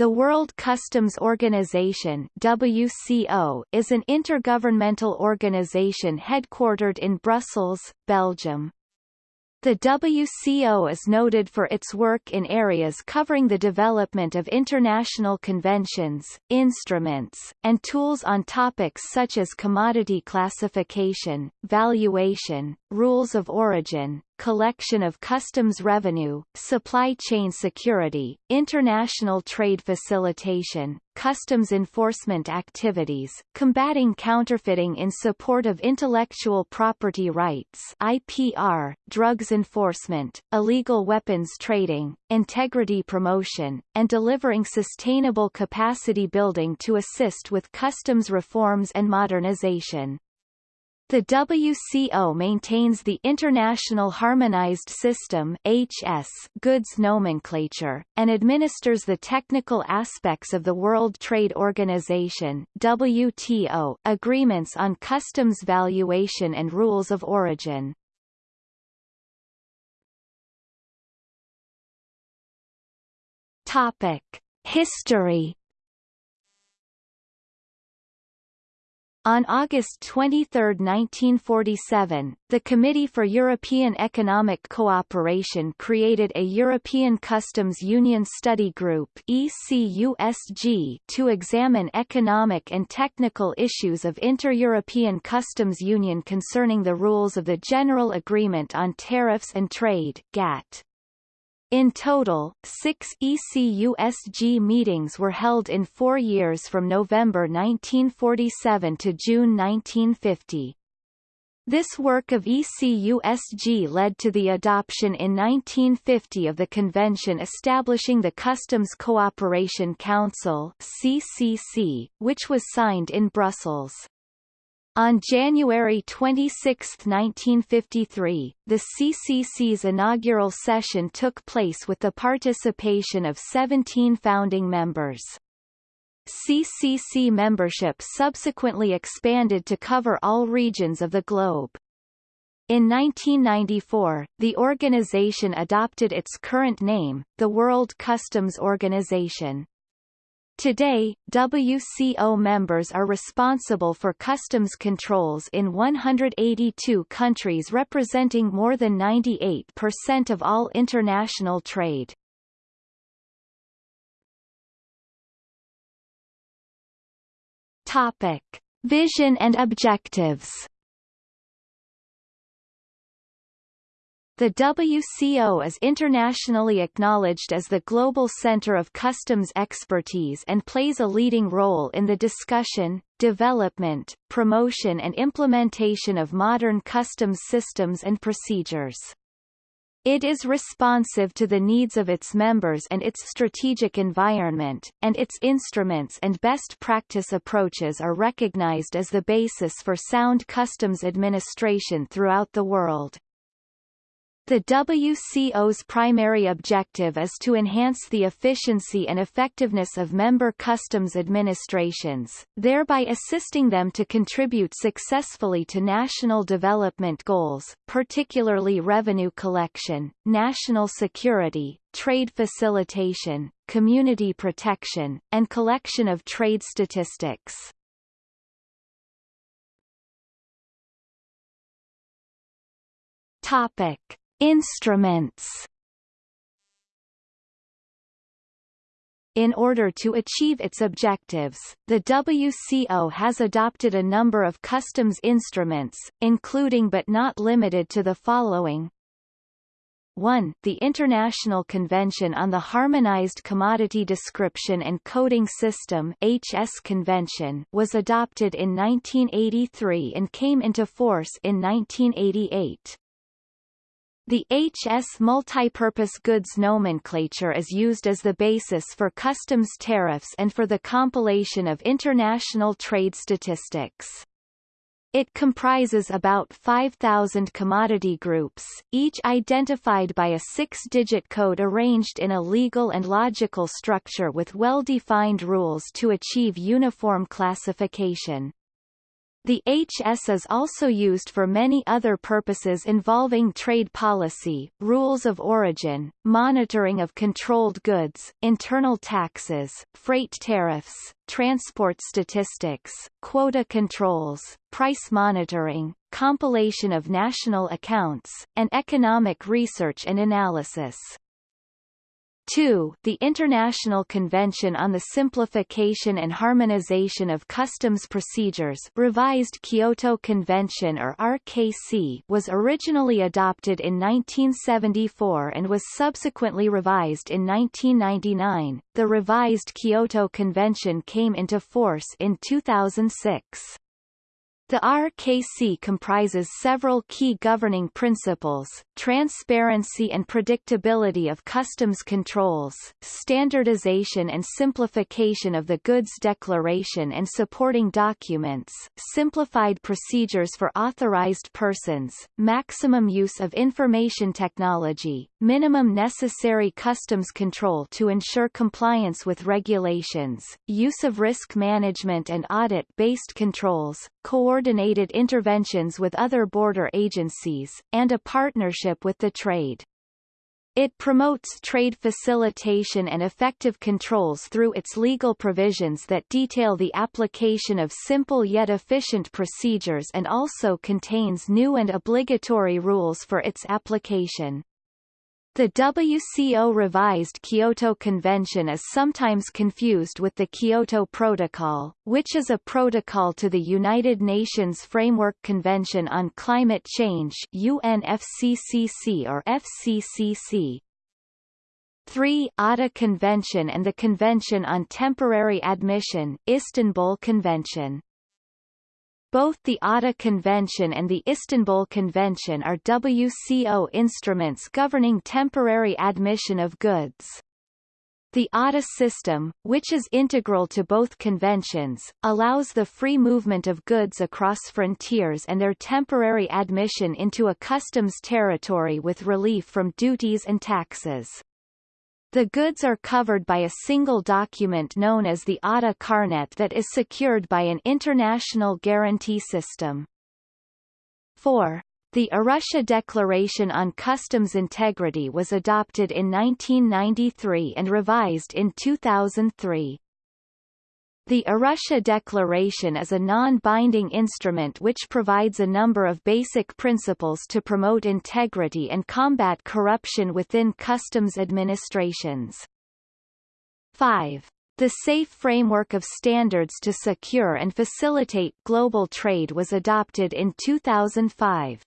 The World Customs Organization WCO is an intergovernmental organization headquartered in Brussels, Belgium. The WCO is noted for its work in areas covering the development of international conventions, instruments, and tools on topics such as commodity classification, valuation, rules of origin, collection of customs revenue, supply chain security, international trade facilitation, customs enforcement activities, combating counterfeiting in support of intellectual property rights IPR, drugs enforcement, illegal weapons trading, integrity promotion, and delivering sustainable capacity building to assist with customs reforms and modernization. The WCO maintains the International Harmonized System HS goods nomenclature, and administers the technical aspects of the World Trade Organization WTO agreements on customs valuation and rules of origin. Topic. History On August 23, 1947, the Committee for European Economic Cooperation created a European Customs Union Study Group ECUSG to examine economic and technical issues of inter-European customs union concerning the rules of the General Agreement on Tariffs and Trade GATT. In total, six ECUSG meetings were held in four years from November 1947 to June 1950. This work of ECUSG led to the adoption in 1950 of the Convention establishing the Customs Cooperation Council CCC, which was signed in Brussels. On January 26, 1953, the CCC's inaugural session took place with the participation of 17 founding members. CCC membership subsequently expanded to cover all regions of the globe. In 1994, the organization adopted its current name, the World Customs Organization. Today, WCO members are responsible for customs controls in 182 countries representing more than 98% of all international trade. Topic. Vision and objectives The WCO is internationally acknowledged as the global center of customs expertise and plays a leading role in the discussion, development, promotion and implementation of modern customs systems and procedures. It is responsive to the needs of its members and its strategic environment, and its instruments and best practice approaches are recognized as the basis for sound customs administration throughout the world. The WCO's primary objective is to enhance the efficiency and effectiveness of member customs administrations, thereby assisting them to contribute successfully to national development goals, particularly revenue collection, national security, trade facilitation, community protection, and collection of trade statistics. Topic. Instruments In order to achieve its objectives, the WCO has adopted a number of customs instruments, including but not limited to the following 1. The International Convention on the Harmonized Commodity Description and Coding System HS Convention was adopted in 1983 and came into force in 1988. The HS multipurpose goods nomenclature is used as the basis for customs tariffs and for the compilation of international trade statistics. It comprises about 5,000 commodity groups, each identified by a six-digit code arranged in a legal and logical structure with well-defined rules to achieve uniform classification. The HS is also used for many other purposes involving trade policy, rules of origin, monitoring of controlled goods, internal taxes, freight tariffs, transport statistics, quota controls, price monitoring, compilation of national accounts, and economic research and analysis. 2. The International Convention on the Simplification and Harmonization of Customs Procedures Revised Kyoto Convention or RKC was originally adopted in 1974 and was subsequently revised in 1999. The revised Kyoto Convention came into force in 2006. The RKC comprises several key governing principles, transparency and predictability of customs controls, standardization and simplification of the goods declaration and supporting documents, simplified procedures for authorized persons, maximum use of information technology, minimum necessary customs control to ensure compliance with regulations, use of risk management and audit-based controls, coordinated interventions with other border agencies, and a partnership with the trade. It promotes trade facilitation and effective controls through its legal provisions that detail the application of simple yet efficient procedures and also contains new and obligatory rules for its application. The WCO revised Kyoto Convention is sometimes confused with the Kyoto Protocol, which is a protocol to the United Nations Framework Convention on Climate Change UNFCCC or FCCC. 3 ATA Convention and the Convention on Temporary Admission Istanbul Convention both the ATA Convention and the Istanbul Convention are WCO instruments governing temporary admission of goods. The ATA system, which is integral to both conventions, allows the free movement of goods across frontiers and their temporary admission into a customs territory with relief from duties and taxes. The goods are covered by a single document known as the ATA Carnet that is secured by an international guarantee system. 4. The Arusha Declaration on Customs Integrity was adopted in 1993 and revised in 2003. The Arusha Declaration is a non-binding instrument which provides a number of basic principles to promote integrity and combat corruption within customs administrations. 5. The SAFE framework of standards to secure and facilitate global trade was adopted in 2005.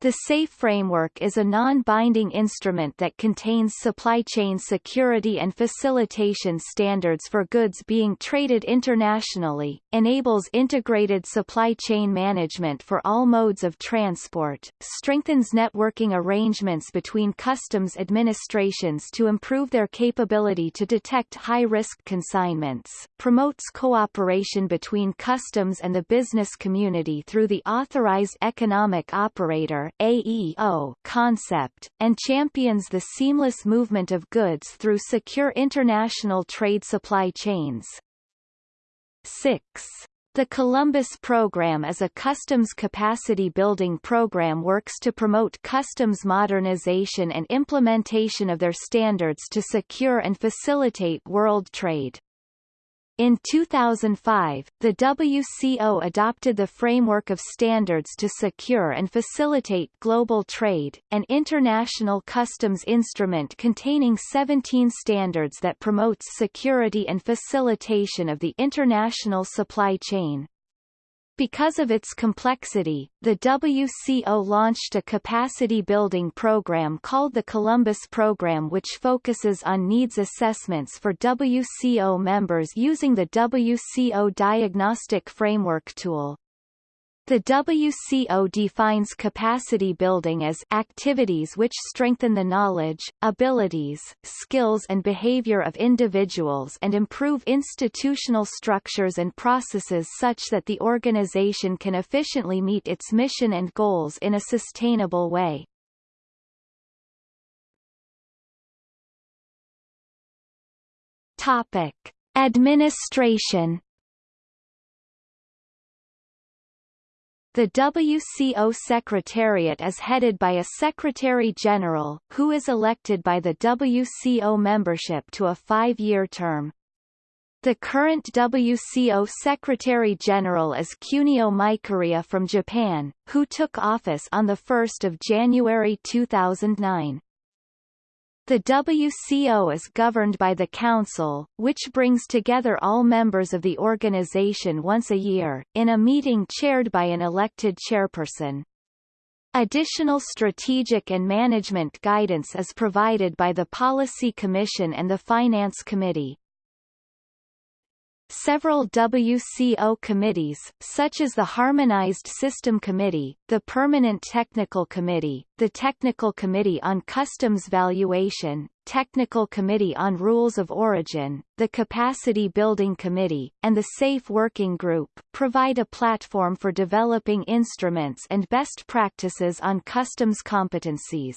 The SAFE framework is a non-binding instrument that contains supply chain security and facilitation standards for goods being traded internationally, enables integrated supply chain management for all modes of transport, strengthens networking arrangements between customs administrations to improve their capability to detect high-risk consignments, promotes cooperation between customs and the business community through the Authorized Economic Operator AEO concept, and champions the seamless movement of goods through secure international trade supply chains. 6. The Columbus Program is a customs capacity building program works to promote customs modernization and implementation of their standards to secure and facilitate world trade. In 2005, the WCO adopted the Framework of Standards to Secure and Facilitate Global Trade, an international customs instrument containing 17 standards that promotes security and facilitation of the international supply chain. Because of its complexity, the WCO launched a capacity-building program called the Columbus Program which focuses on needs assessments for WCO members using the WCO Diagnostic Framework tool. The WCO defines capacity building as activities which strengthen the knowledge, abilities, skills and behavior of individuals and improve institutional structures and processes such that the organization can efficiently meet its mission and goals in a sustainable way. Topic: Administration The WCO Secretariat is headed by a Secretary-General, who is elected by the WCO membership to a five-year term. The current WCO Secretary-General is Kunio Mikuriya from Japan, who took office on 1 January 2009. The WCO is governed by the Council, which brings together all members of the organization once a year, in a meeting chaired by an elected chairperson. Additional strategic and management guidance is provided by the Policy Commission and the Finance Committee. Several WCO committees, such as the Harmonized System Committee, the Permanent Technical Committee, the Technical Committee on Customs Valuation, Technical Committee on Rules of Origin, the Capacity Building Committee, and the Safe Working Group, provide a platform for developing instruments and best practices on customs competencies.